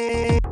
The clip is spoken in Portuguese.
Música